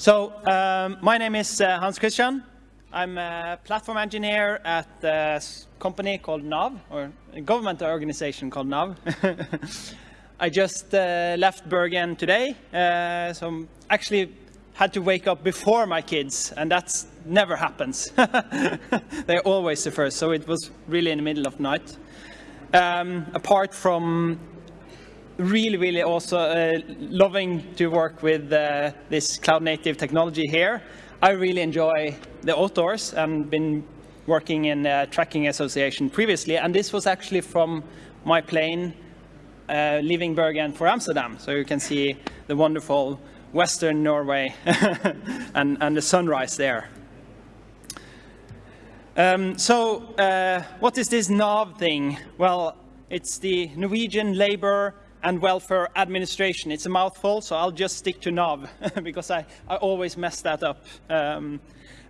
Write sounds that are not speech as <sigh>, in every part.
So um, my name is uh, Hans Christian. I'm a platform engineer at a company called NAV, or a government organization called NAV. <laughs> I just uh, left Bergen today, uh, so actually had to wake up before my kids, and that never happens. <laughs> They're always the first, so it was really in the middle of night. Um, apart from really, really also uh, loving to work with uh, this cloud native technology here, I really enjoy the outdoors and been working in a trekking association previously, and this was actually from my plane uh, leaving Bergen for Amsterdam. So you can see the wonderful Western Norway <laughs> and, and the sunrise there. Um, so uh, what is this NAV thing? Well, it's the Norwegian Labour and Welfare Administration. It's a mouthful, so I'll just stick to NAV <laughs> because I, I always mess that up. Um,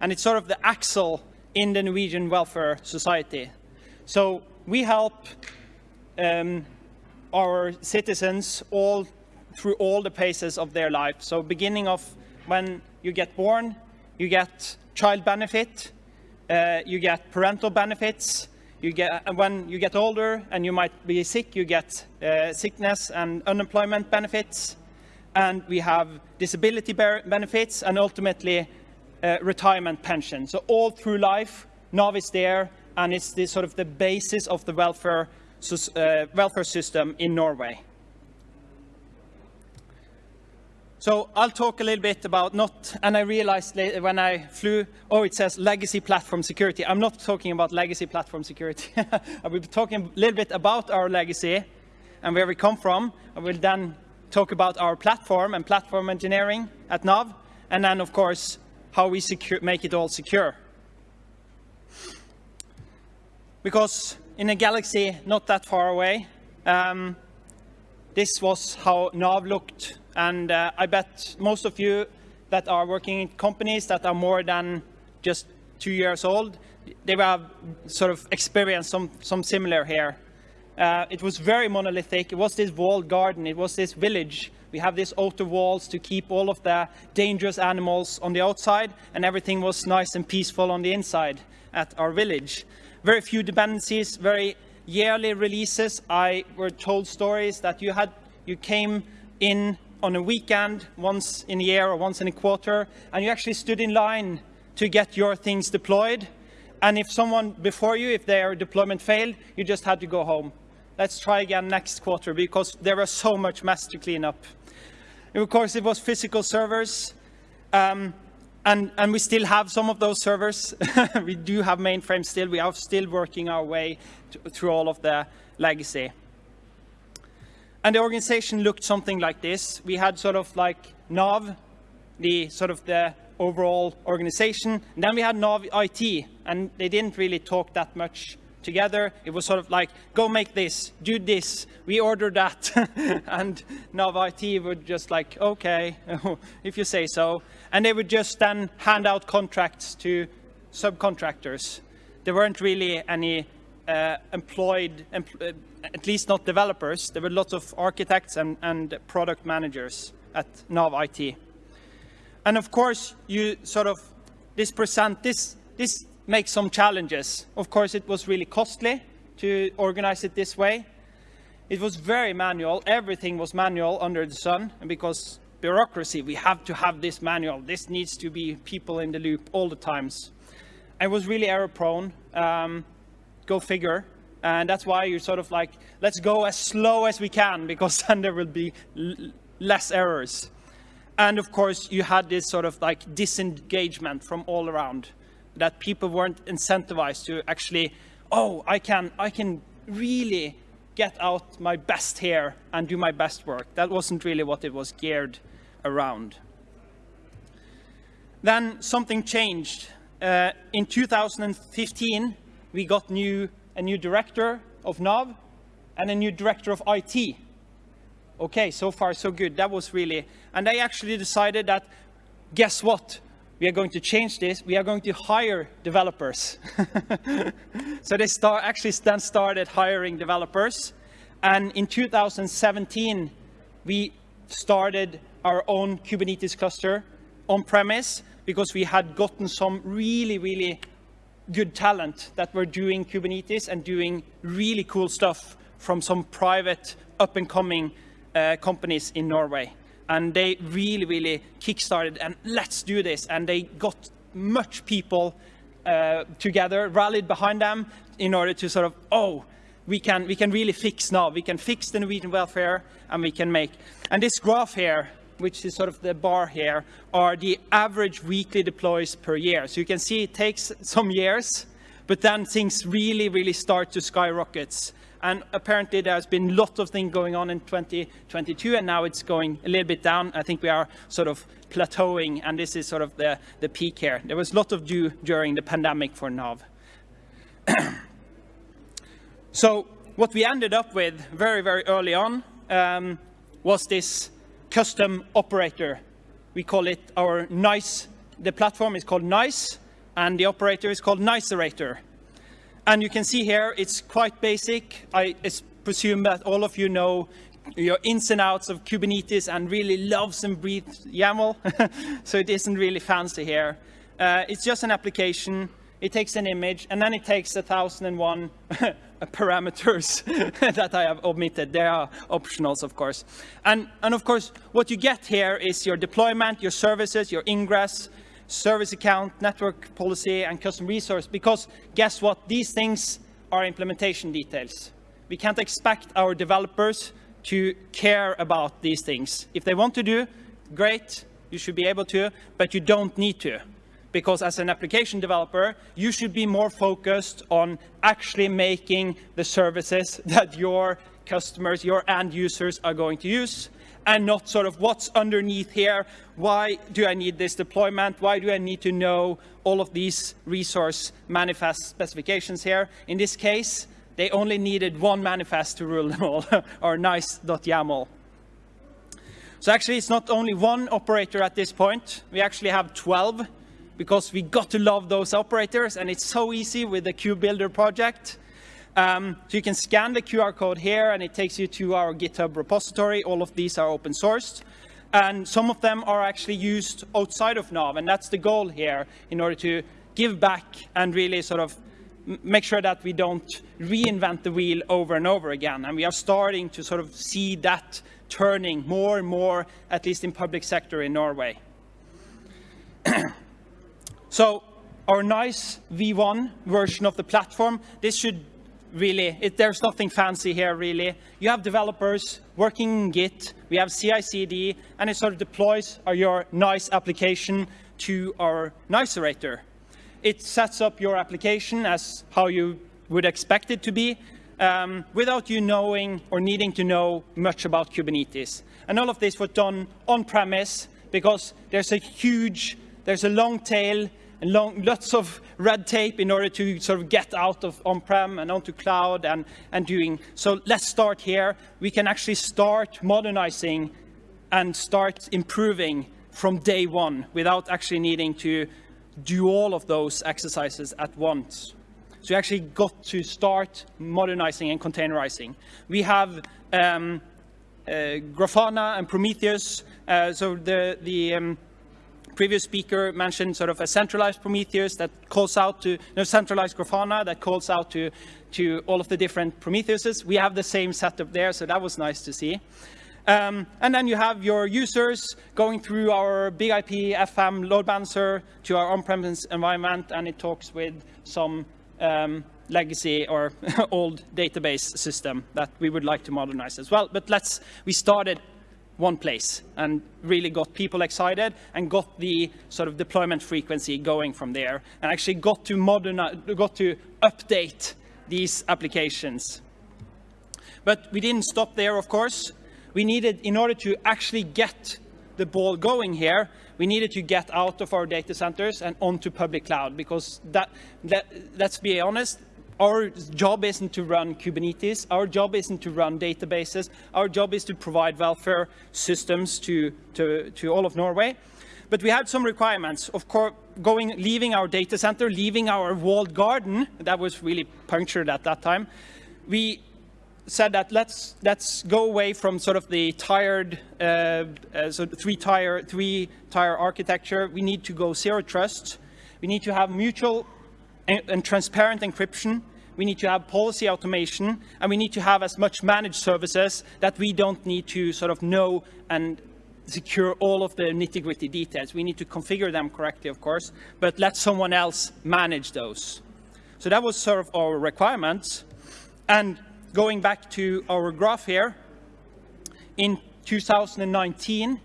and it's sort of the axle in the Norwegian welfare society. So we help um, our citizens all through all the phases of their life. So beginning of when you get born, you get child benefit, uh, you get parental benefits, you get, when you get older and you might be sick, you get uh, sickness and unemployment benefits, and we have disability benefits, and ultimately uh, retirement pension. So all through life, NAV is there, and it's the, sort of the basis of the welfare uh, welfare system in Norway. So I'll talk a little bit about not, and I realized later when I flew, oh, it says legacy platform security. I'm not talking about legacy platform security. <laughs> I will be talking a little bit about our legacy and where we come from. I will then talk about our platform and platform engineering at NAV, and then, of course, how we secure, make it all secure. Because in a galaxy not that far away. Um, this was how NAV looked. And uh, I bet most of you that are working in companies that are more than just two years old, they have sort of experienced some, some similar here. Uh, it was very monolithic. It was this walled garden. It was this village. We have these outer walls to keep all of the dangerous animals on the outside, and everything was nice and peaceful on the inside at our village very few dependencies, very yearly releases. I were told stories that you had, you came in on a weekend once in a year or once in a quarter, and you actually stood in line to get your things deployed. And if someone before you, if their deployment failed, you just had to go home. Let's try again next quarter because there was so much mess to clean up. And of course, it was physical servers. Um, and, and we still have some of those servers. <laughs> we do have mainframes still. We are still working our way to, through all of the legacy. And the organization looked something like this. We had sort of like NAV, the sort of the overall organization. And then we had NAV IT, and they didn't really talk that much together. It was sort of like, go make this, do this, we order that. <laughs> and NAV IT would just like, okay, <laughs> if you say so. And they would just then hand out contracts to subcontractors. There weren't really any uh, employed, empl at least not developers. There were lots of architects and, and product managers at NAV IT. And of course, you sort of, this present, this, this make some challenges. Of course, it was really costly to organize it this way. It was very manual. Everything was manual under the sun. And because bureaucracy, we have to have this manual. This needs to be people in the loop all the times. I was really error prone. Um, go figure. And that's why you're sort of like, let's go as slow as we can because <laughs> then there will be less errors. And of course, you had this sort of like disengagement from all around that people weren't incentivized to actually, oh, I can, I can really get out my best here and do my best work. That wasn't really what it was geared around. Then something changed. Uh, in 2015, we got new, a new director of NAV and a new director of IT. Okay, so far so good. That was really, and they actually decided that, guess what? we are going to change this. We are going to hire developers. <laughs> so they start, actually then started hiring developers. And in 2017, we started our own Kubernetes cluster on-premise because we had gotten some really, really good talent that were doing Kubernetes and doing really cool stuff from some private up-and-coming uh, companies in Norway. And they really, really kickstarted and let's do this. And they got much people uh, together, rallied behind them in order to sort of, oh, we can, we can really fix now. We can fix the Norwegian welfare and we can make. And this graph here, which is sort of the bar here, are the average weekly deploys per year. So you can see it takes some years, but then things really, really start to skyrocket. And apparently there's been lots of things going on in 2022, and now it's going a little bit down. I think we are sort of plateauing, and this is sort of the, the peak here. There was a lot of do during the pandemic for Nav. <coughs> so what we ended up with very, very early on um, was this custom operator. We call it our NAIS. The platform is called NAIS, and the operator is called Naiserator. And you can see here, it's quite basic. I presume that all of you know your ins and outs of Kubernetes and really loves and breathes YAML. <laughs> so it isn't really fancy here. Uh, it's just an application. It takes an image, and then it takes a 1001 <laughs> parameters <laughs> that I have omitted. They are optionals, of course. And, and of course, what you get here is your deployment, your services, your ingress, service account, network policy, and custom resource. Because guess what? These things are implementation details. We can't expect our developers to care about these things. If they want to do, great, you should be able to, but you don't need to because as an application developer, you should be more focused on actually making the services <laughs> that your customers, your end users are going to use, and not sort of what's underneath here. Why do I need this deployment? Why do I need to know all of these resource manifest specifications here? In this case, they only needed one manifest to rule them all, <laughs> or nais.yaml. So actually, it's not only one operator at this point. We actually have 12 because we got to love those operators and it's so easy with the Kubebuilder project. Um, so you can scan the QR code here and it takes you to our GitHub repository. All of these are open sourced. And some of them are actually used outside of Nav, and that's the goal here in order to give back and really sort of make sure that we don't reinvent the wheel over and over again. And we are starting to sort of see that turning more and more, at least in public sector in Norway. <clears throat> So our nais V1 version of the platform, this should really, it, there's nothing fancy here really. You have developers working in Git, we have CI/CD, and it sort of deploys our, your nais application to our Naiserator. It sets up your application as how you would expect it to be, um, without you knowing or needing to know much about Kubernetes. And all of this was done on-premise because there's a huge, there's a long tail and long, lots of red tape in order to sort of get out of on-prem and onto cloud and, and doing. So let's start here. We can actually start modernizing and start improving from day one without actually needing to do all of those exercises at once. So we actually got to start modernizing and containerizing. We have um, uh, Grafana and Prometheus. Uh, so the, the um, previous speaker mentioned sort of a centralized Prometheus that calls out to, no, centralized Grafana that calls out to, to all of the different Prometheuses. We have the same setup there, so that was nice to see. Um, and then you have your users going through our BIG-IP FM load balancer to our on-premise environment, and it talks with some um, legacy or <laughs> old database system that we would like to modernize as well. But let's, we started one place and really got people excited and got the sort of deployment frequency going from there and actually got to modernize, got to update these applications. But we didn't stop there, of course. We needed, in order to actually get the ball going here, we needed to get out of our data centers and onto public cloud because that, that let's be honest, our job isn't to run Kubernetes. Our job isn't to run databases. Our job is to provide welfare systems to, to, to all of Norway. But we had some requirements. Of course, going, leaving our data center, leaving our walled garden, that was really punctured at that time. We said that let's let's go away from sort of the tired uh, uh, so three tier three tier architecture. We need to go zero trust. We need to have mutual and, transparent encryption. We need to have policy automation, and we need to have as much managed services that we don't need to sort of know and secure all of the nitty-gritty details. We need to configure them correctly, of course, but let someone else manage those. So that was sort of our requirements. And going back to our graph here, in 2019,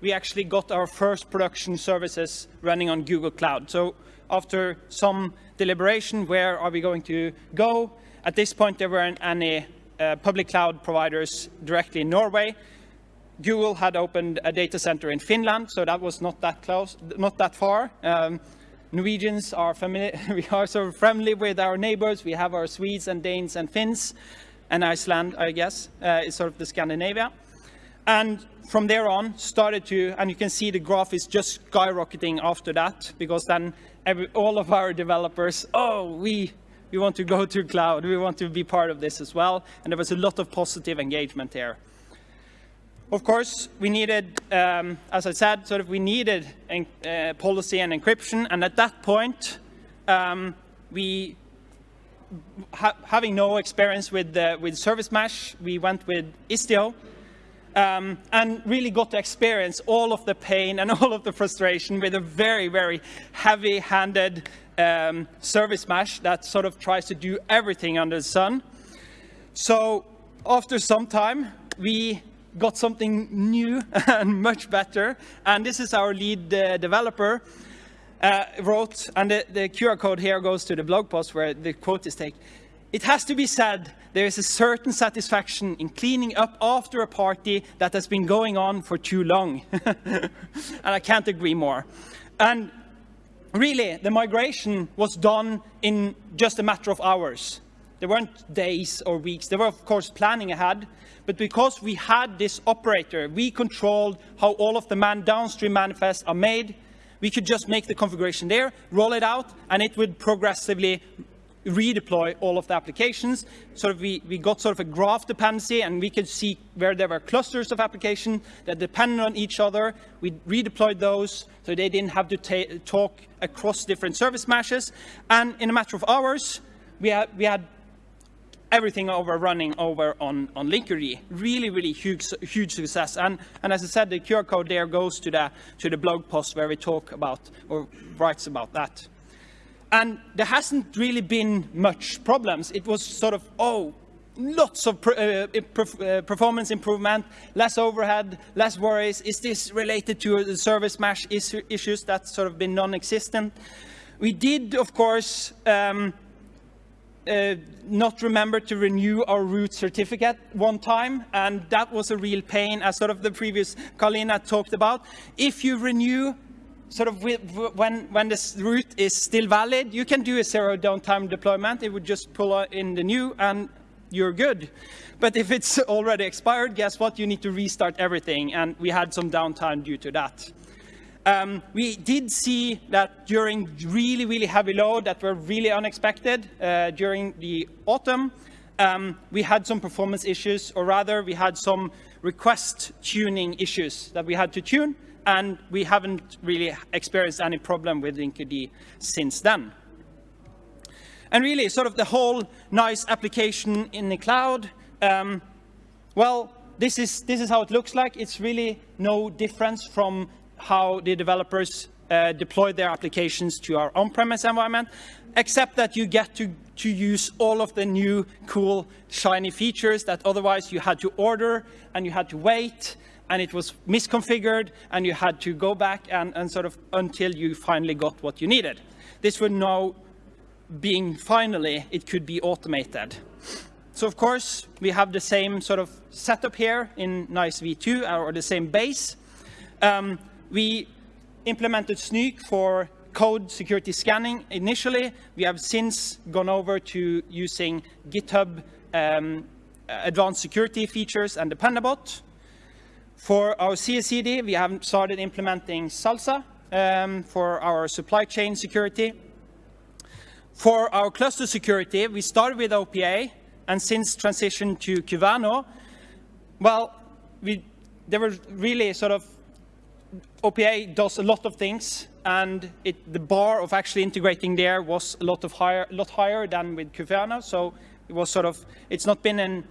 we actually got our first production services running on Google Cloud. So after some deliberation, where are we going to go? At this point, there weren't any uh, public cloud providers directly in Norway. Google had opened a data center in Finland, so that was not that close, not that far. Um, Norwegians are familiar, <laughs> we are so friendly with our neighbors. We have our Swedes and Danes and Finns, and Iceland, I guess, uh, is sort of the Scandinavia. And from there on, started to, and you can see the graph is just skyrocketing after that, because then every, all of our developers, oh, we, we want to go <laughs> to cloud, we want to be part of this as well. And there was a lot of positive engagement there. Of course, we needed, um, as I said, sort of we needed uh, policy and encryption, and at that point, um, we, ha having no experience with with service mesh, we went with Istio, um, and really got to experience all of the pain and <laughs> all of the frustration with a very, very heavy-handed um, service mesh that sort of tries to do everything under the sun. So after some time, we got something new <laughs> and much better. And this is our lead uh, developer uh, wrote, and the, the, QR code here goes to the blog post where the quote is taken. It has to be said, there is a certain satisfaction in cleaning up after a party that has been going on for too long. <laughs> and I can't agree more. And really, the migration was done in just a matter of hours. There weren't days or weeks. There were, of course, planning ahead, but because we had this operator, we controlled how all of the man downstream manifests are made. We could just make the configuration there, roll it out, and it would progressively redeploy all of the applications. So we, we got sort of a graph dependency, and we could see where there were clusters of applications that depended on each other. We redeployed those so they didn't have to talk across different service meshes. And in a matter of hours, we had, we had everything over running over on, on Linkerd. Really, really huge, huge success. And, and as I said, the QR code there goes to the, to the blog post where we talk about or writes about that. And there hasn't really been much problems. It was sort of, oh, lots of uh, uh, performance improvement, less overhead, less worries. Is this related to the service mesh issues that's sort of been non-existent? We did, of course, um, uh, not remember to renew our root certificate one time, and that was a real pain, as sort of the previous Carlina talked about. If you renew sort of when, when this route is still valid, you can do a zero downtime deployment. It would just pull in the new and you're good. But if it's already expired, guess what? You need to restart everything. And we had some downtime due to that. Um, we did see that during really, really heavy load that were really unexpected uh, during the autumn, um, we had some performance issues, or rather, we had some request tuning issues that we had to tune, and we haven't really experienced any problem with Linkerd since then. And really, sort of the whole nais application in the cloud, um, well, this is, this is how it looks like. It's really no difference from how the developers uh, deploy their applications to our on-premise environment, except that you get to, to use all of the new cool shiny features that otherwise you had to order and you had to wait and it was misconfigured and you had to go back and, and sort of until you finally got what you needed. This would now being finally, it could be automated. So of course, we have the same sort of setup here in NAIS v2 or the same base. Um, we implemented Snyk for code security scanning initially. We have since gone over to using GitHub um, advanced security features and Dependabot. For our CI/CD, we have started implementing SLSA um, for our supply chain security. For our cluster security, we started with OPA, and since transition to Kyverno, well, we, there were really sort of, OPA does a lot of things, and it, the bar of actually integrating there was a lot of higher, lot higher than with Kyverno. So it was sort of, it's not been an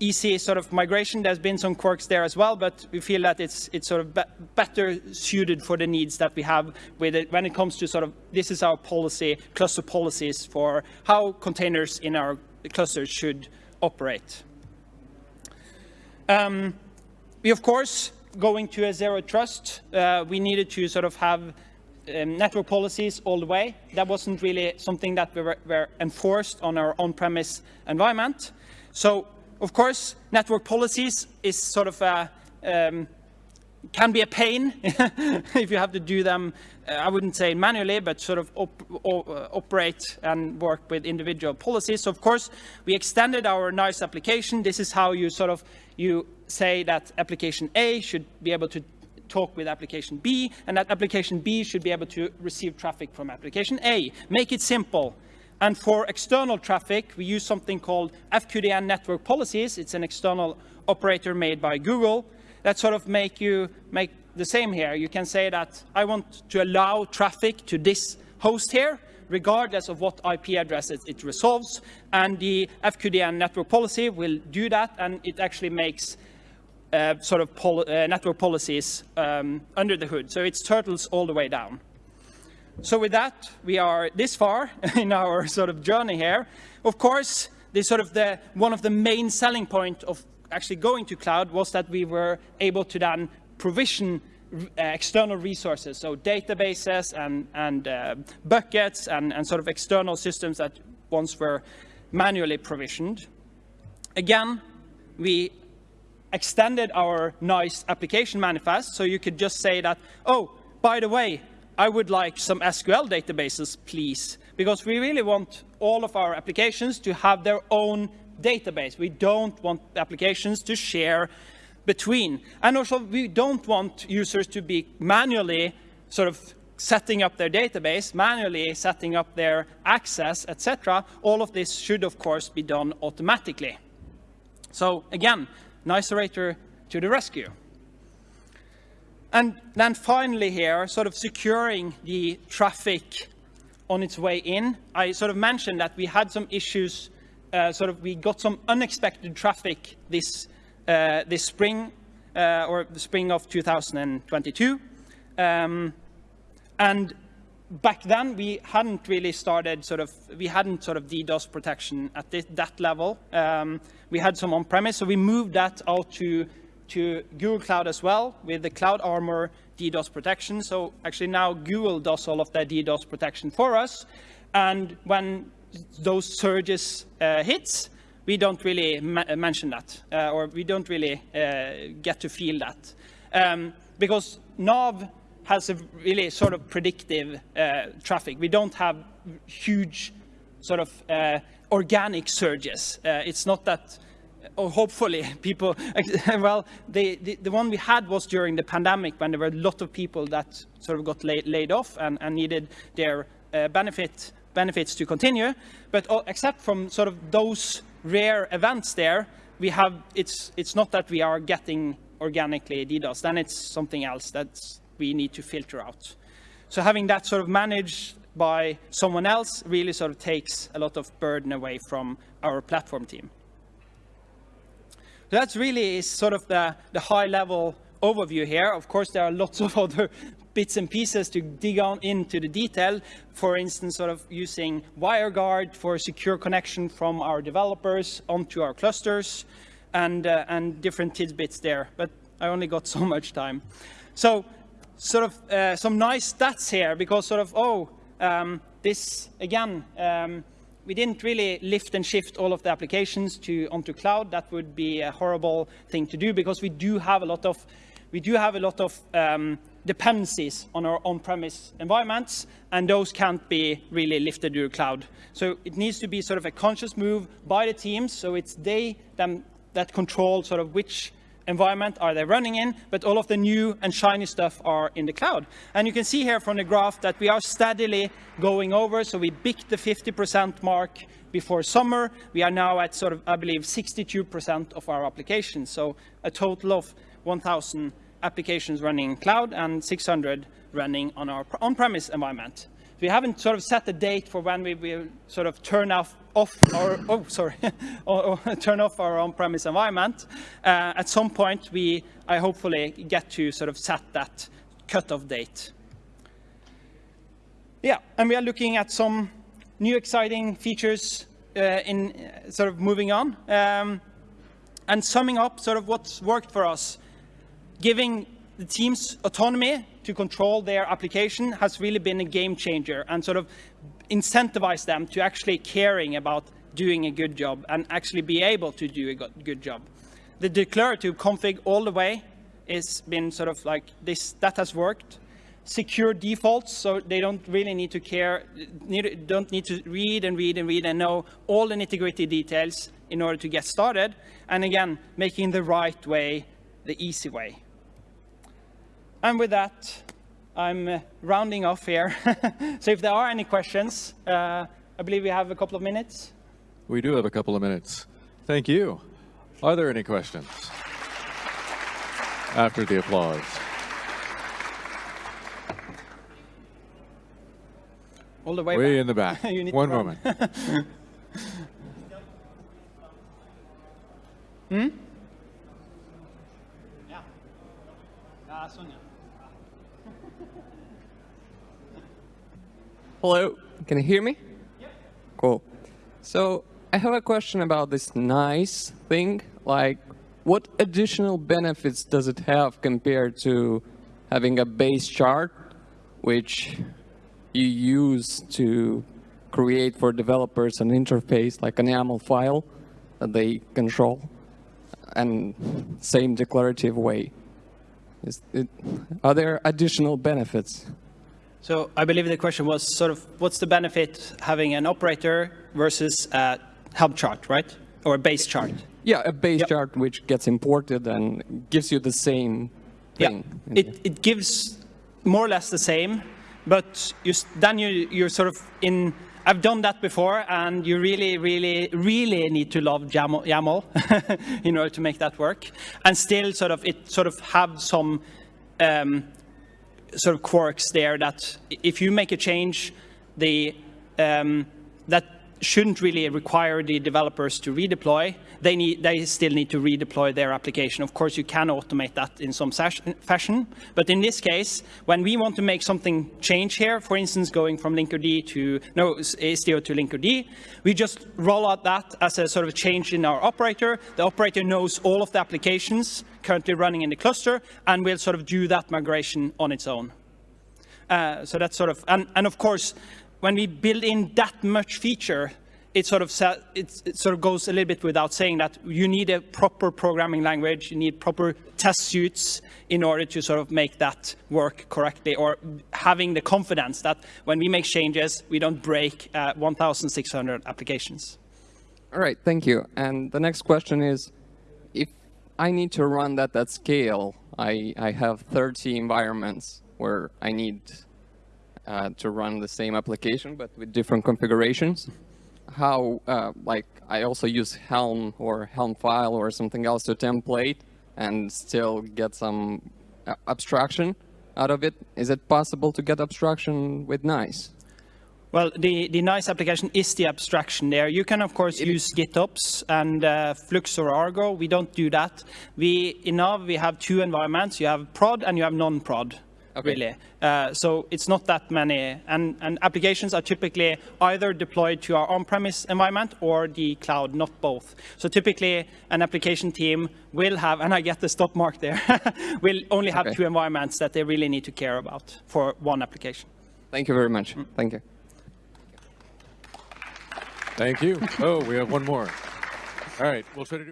easy sort of migration. There's been some quirks there as well, but we feel that it's it's sort of be better suited for the needs that we have with it when it comes to sort of this is our policy, cluster policies for how containers in our clusters should operate. Um, we of course going to a zero trust, uh, we needed to sort of have um, network policies all the way. That wasn't really something that we were, were enforced on our on-premise environment. So of course, network policies is sort of a, um, can be a pain <laughs> if you have to do them, uh, I wouldn't say manually, but sort of op uh, operate and work with individual policies. So of course, we extended our NAIS application. This is how you sort of, you say that application A should be able to talk with application B, and that application B should be able to receive traffic from application A. Make it simple. And for external traffic, we use something called FQDN network policies. It's an external operator made by Google that sort of make you make the same here. You can say that I want to allow traffic to this host here, regardless of what IP address it, resolves. And the FQDN network policy will do that, and it actually makes uh, sort of pol uh, network policies um, under the hood. So it's turtles all the way down. So with that, we are this far <laughs> in our sort of journey here. Of course, the sort of the one of the main selling point of actually going to cloud was that we were able to then provision uh, external resources, so databases and, and uh, buckets and, and sort of external systems that once were manually provisioned. Again, we extended our nais application manifest, so you could just say that, oh, by the way, I would like some SQL databases, please, because we really want all of our applications to have their own database. We don't want applications to share between. And also, we don't want users to be manually sort of setting up their database, manually setting up their access, etc. All of this should, of course, be done automatically. So again, Naiserator to the rescue. And then finally here, sort of securing the traffic on its way in. I sort of mentioned that we had some issues, uh, sort of we got some unexpected traffic this, uh, this spring, uh, or the spring of 2022. Um, and back then we hadn't really started sort of, we hadn't sort of DDoS protection at this, that level. Um, we had some on-premise, so we moved that out to to Google Cloud as well with the Cloud Armor DDoS protection. So actually now Google does all of that DDoS protection for us. And when those surges uh, hits, we don't really mention that, uh, or we don't really uh, get to feel that. Um, because Nav has a really sort of predictive uh, traffic. We don't have huge sort of uh, organic surges. Uh, it's not that or hopefully <laughs> people, <laughs> well, the, the, the, one we had was during the pandemic when there were a lot of people that sort of got laid, laid off and, and, needed their uh, benefit, benefits to continue. But except from sort of those rare events there, we have, it's, it's not that we are getting organically DDoS, then it's something else that we need to filter out. So having that sort of managed by someone else really sort of takes a lot of burden away from our platform team. So that's really is sort of the, the high level overview here. Of course, there are lots of <laughs> other bits and pieces to dig on into the detail. For instance, sort of using WireGuard for secure connection from our developers onto our clusters and, uh, and different tidbits there. But I only got <laughs> so much time. So sort of uh, some nice stats here because sort of, oh, um, this again, um, we didn't really lift and shift all of the applications to onto cloud. That would be a horrible thing to do because we do have a lot of we do have a lot of um, dependencies on our on-premise environments, and those can't be really lifted to the cloud. So it needs to be sort of a conscious move by the teams, so it's they them that control sort of which environment are they running in, but all of the new and shiny stuff are in the cloud. And you can see here from the graph that we are steadily going over, so we beat the 50% mark before summer. We are now at sort of, I believe, 62% of our applications, so a total of 1,000 applications running in cloud and 600 running on our on-premise environment. We haven't sort of set a date for when we will sort of turn off, off our, oh, sorry, <laughs> or, or turn off our on-premise environment. Uh, at some point, we, I hopefully get to sort of set that cutoff date. Yeah, and we are looking at some new exciting features uh, in uh, sort of moving on. Um, and summing up sort of what's worked for us, giving the teams autonomy to control their application has really been a game changer and sort of incentivize them to actually caring about doing a good job and actually be able to do a good job. The declarative config all the way has been sort of like this, that has worked. Secure defaults, so they don't really need to care, don't need to read and read and read and know all the nitty-gritty details in order to get started. And again, making the right way the easy way. And with that, I'm uh, rounding off here. <laughs> so if there are any questions, uh, I believe we have a couple of minutes. We do have a couple of minutes. Thank you. Are there any questions? After the applause. All the way Way back. in the back. <laughs> You need One moment. <laughs> Hmm? Yeah. Hello, can you hear me? Yep. Cool. So I have a question about this nice thing. Like, what additional benefits does it have compared to having a base chart, which you use to create for developers an interface like an YAML file that they control, and same declarative way? Is it, are there additional benefits? So I believe the question was sort of what's the benefit having an operator versus a Helm chart, right? Or a base chart. Yeah, a base Yep. chart which gets imported and gives you the same thing. Yeah, it, it gives more or less the same, but you, then you, you're sort of in, I've done that before, and you really, really, really need to love YAML, YAML <laughs> in order to make that work. And still sort of, it sort of have some um, sort of quirks there that if you make a change, the, um, that shouldn't really require the developers to redeploy. They, need, they still need to redeploy their application. Of course, you can automate that in some fashion. But in this case, when we want to make something change here, for instance, going from Linkerd to, no, Istio to Linkerd, we just roll out that as a sort of change in our operator. The operator knows all of the applications currently running in the cluster and will sort of do that migration on its own. Uh, so that's sort of, and, and of course, when we build in that much feature, it sort of it sort of goes a little bit without saying that you need a proper programming language, you need proper test suits in order to sort of make that work correctly, or having the confidence that when we make changes, we don't break uh, 1,600 applications. All right, thank you. And the next question is, I need to run that at scale, I, I have 30 environments where I need uh, to run the same application, but with different configurations. How, uh, like, I also use Helm or Helm file or something else to template and still get some uh, abstraction out of it. Is it possible to get abstraction with Nais? Well, the, the nais application is the abstraction there. You can, of course, use GitOps and uh, Flux or Argo. We don't do that. We, in Nav, we have two environments. You have prod and you have non-prod, Okay. really. Uh, so it's not that many. And, and applications are typically either deployed to our on-premise environment or the cloud, not both. So typically, an application team will have, and I get the stop mark there, <laughs> will only have Okay. two environments that they really need to care about for one application. Thank you very much. Thank you. Thank you. Oh, we have one more. All right, we'll try to do.